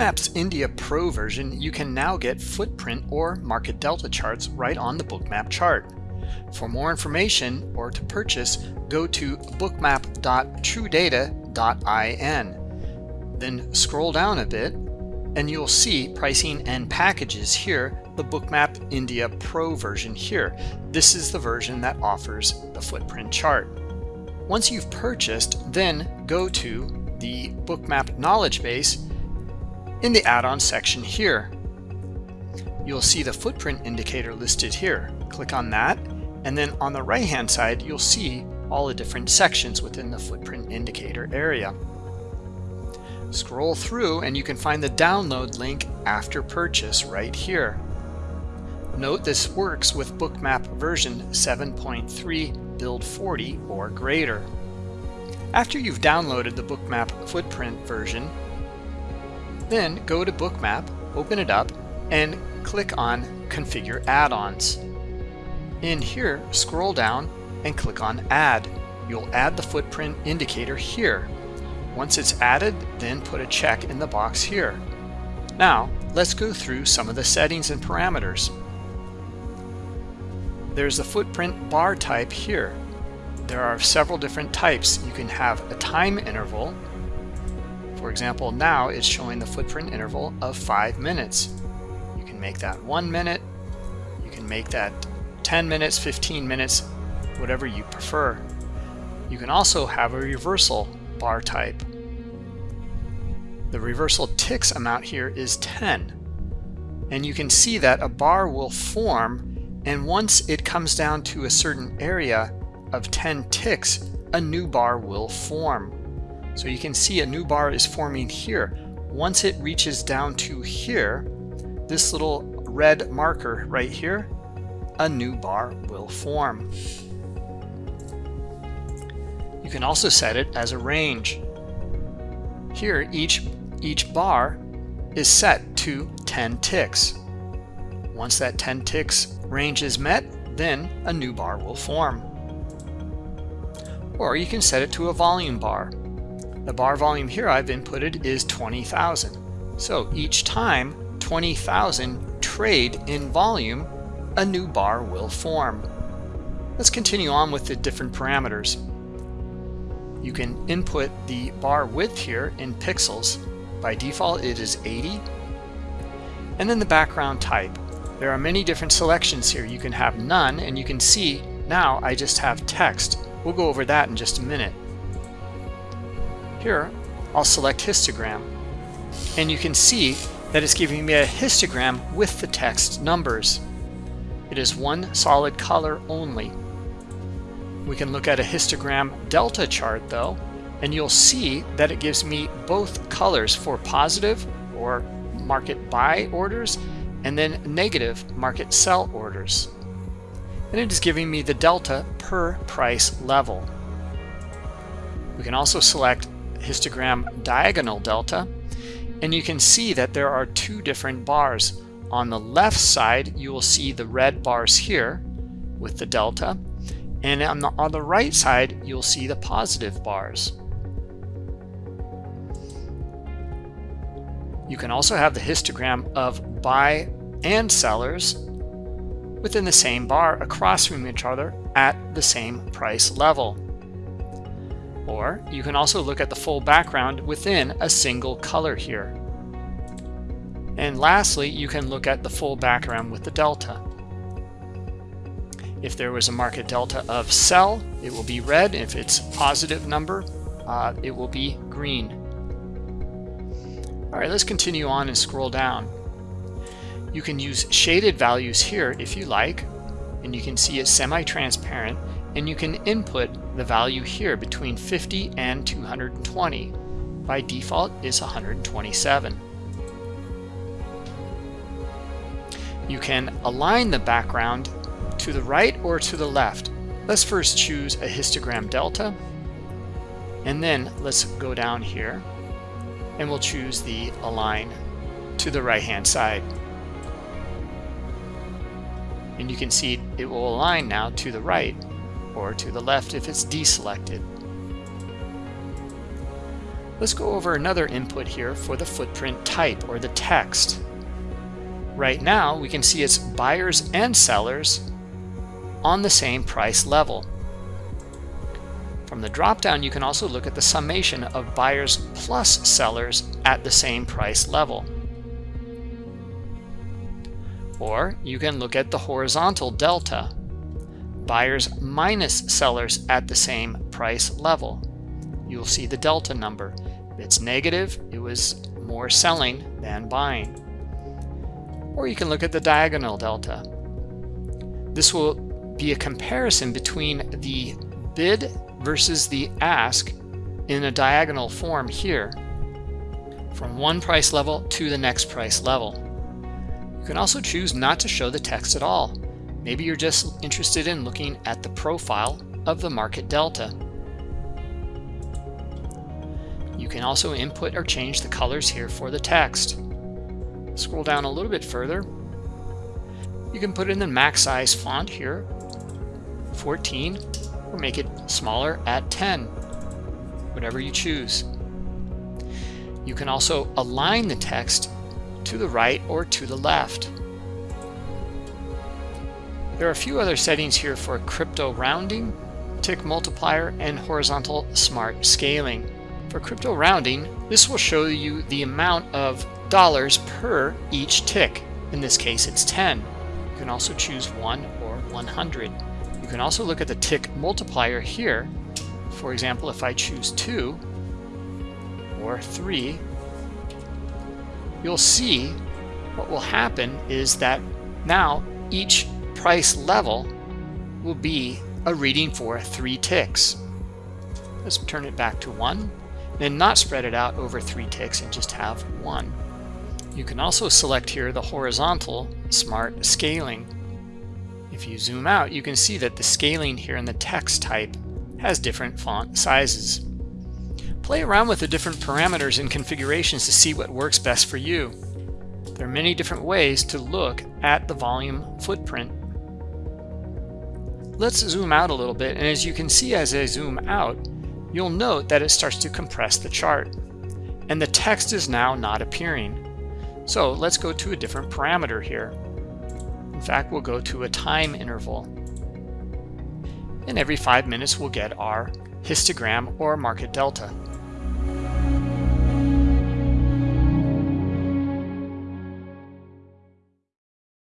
Bookmaps India Pro version, you can now get footprint or market delta charts right on the bookmap chart. For more information or to purchase, go to bookmap.truedata.in. Then scroll down a bit and you'll see pricing and packages here, the Bookmap India Pro version here. This is the version that offers the footprint chart. Once you've purchased, then go to the Bookmap knowledge base in the add-on section here. You'll see the footprint indicator listed here. Click on that, and then on the right-hand side, you'll see all the different sections within the footprint indicator area. Scroll through and you can find the download link after purchase right here. Note this works with Bookmap version 7.3 build 40 or greater. After you've downloaded the Bookmap footprint version, then go to Bookmap, open it up, and click on Configure Add-ons. In here, scroll down and click on Add. You'll add the footprint indicator here. Once it's added, then put a check in the box here. Now, let's go through some of the settings and parameters. There's the footprint bar type here. There are several different types. You can have a time interval, for example, now it's showing the footprint interval of five minutes. You can make that one minute, you can make that 10 minutes, 15 minutes, whatever you prefer. You can also have a reversal bar type. The reversal ticks amount here is 10. And you can see that a bar will form and once it comes down to a certain area of 10 ticks, a new bar will form. So you can see a new bar is forming here. Once it reaches down to here, this little red marker right here, a new bar will form. You can also set it as a range. Here, each, each bar is set to 10 ticks. Once that 10 ticks range is met, then a new bar will form. Or you can set it to a volume bar. The bar volume here I've inputted is 20,000. So each time 20,000 trade in volume, a new bar will form. Let's continue on with the different parameters. You can input the bar width here in pixels. By default it is 80. And then the background type. There are many different selections here. You can have none and you can see now I just have text. We'll go over that in just a minute. Here, I'll select histogram. And you can see that it's giving me a histogram with the text numbers. It is one solid color only. We can look at a histogram delta chart though, and you'll see that it gives me both colors for positive or market buy orders and then negative market sell orders. And it is giving me the delta per price level. We can also select histogram diagonal delta and you can see that there are two different bars. On the left side you will see the red bars here with the delta and on the, on the right side you'll see the positive bars. You can also have the histogram of buy and sellers within the same bar across from each other at the same price level. Or you can also look at the full background within a single color here. And lastly, you can look at the full background with the delta. If there was a market delta of sell, it will be red. If it's positive number, uh, it will be green. All right, let's continue on and scroll down. You can use shaded values here if you like, and you can see it's semi-transparent and you can input the value here between 50 and 220. By default is 127. You can align the background to the right or to the left. Let's first choose a histogram delta and then let's go down here and we'll choose the align to the right hand side and you can see it will align now to the right or to the left if it's deselected. Let's go over another input here for the footprint type or the text. Right now, we can see it's buyers and sellers on the same price level. From the dropdown, you can also look at the summation of buyers plus sellers at the same price level. Or you can look at the horizontal delta, buyers minus sellers at the same price level. You'll see the delta number. If it's negative, it was more selling than buying. Or you can look at the diagonal delta. This will be a comparison between the bid versus the ask in a diagonal form here from one price level to the next price level. You can also choose not to show the text at all. Maybe you're just interested in looking at the profile of the market delta. You can also input or change the colors here for the text. Scroll down a little bit further. You can put in the max size font here, 14, or make it smaller at 10, whatever you choose. You can also align the text to the right or to the left. There are a few other settings here for crypto rounding, tick multiplier, and horizontal smart scaling. For crypto rounding, this will show you the amount of dollars per each tick. In this case, it's 10. You can also choose 1 or 100. You can also look at the tick multiplier here. For example, if I choose 2 or 3, you'll see what will happen is that now each price level will be a reading for three ticks. Let's turn it back to one, then not spread it out over three ticks and just have one. You can also select here the horizontal smart scaling. If you zoom out, you can see that the scaling here in the text type has different font sizes. Play around with the different parameters and configurations to see what works best for you. There are many different ways to look at the volume footprint. Let's zoom out a little bit, and as you can see as I zoom out, you'll note that it starts to compress the chart, and the text is now not appearing. So let's go to a different parameter here. In fact, we'll go to a time interval. And every five minutes we'll get our histogram or market delta.